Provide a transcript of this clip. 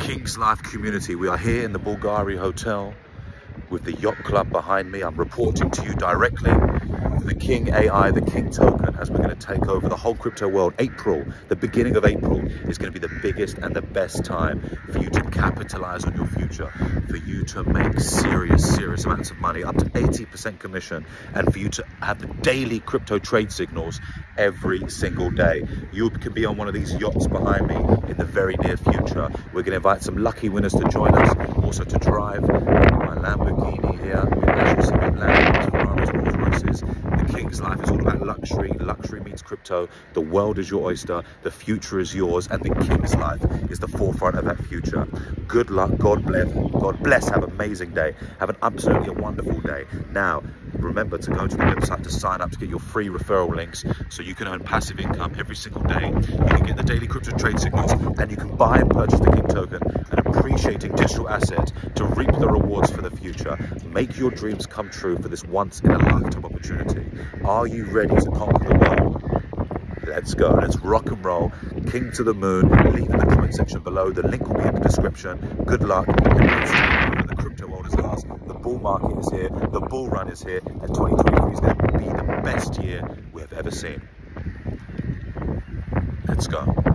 King's Life community. We are here in the Bulgari Hotel with the yacht club behind me. I'm reporting to you directly the King AI, the King token, as we're going to take over the whole crypto world. April, the beginning of April, is going to be the biggest and the best time for you to capitalize on your future, for you to make serious, serious amounts of money, up to 80% commission, and for you to have the daily crypto trade signals every single day. You can be on one of these yachts behind me in the very near future. We're going to invite some lucky winners to join us, also to drive my Lamborghini here. As you see, Lamborghinis, Ferraris, Rolls Royces. The King's luxury. Luxury means crypto. The world is your oyster. The future is yours, and the King's life is the forefront of that future. Good luck. God bless. God bless. Have an amazing day. Have an absolutely wonderful day. Now, remember to go to the website to sign up to get your free referral links so you can earn passive income every single day. You can get the daily crypto trade signals and you can buy and purchase the King token, an appreciating digital asset to reap the rewards for future. Make your dreams come true for this once in a lifetime opportunity. Are you ready to conquer the world? Let's go. Let's rock and roll. King to the moon. Leave in the comment section below. The link will be in the description. Good luck. The crypto world is ours. The bull market is here. The bull run is here. And 2023 is going to be the best year we have ever seen. Let's go.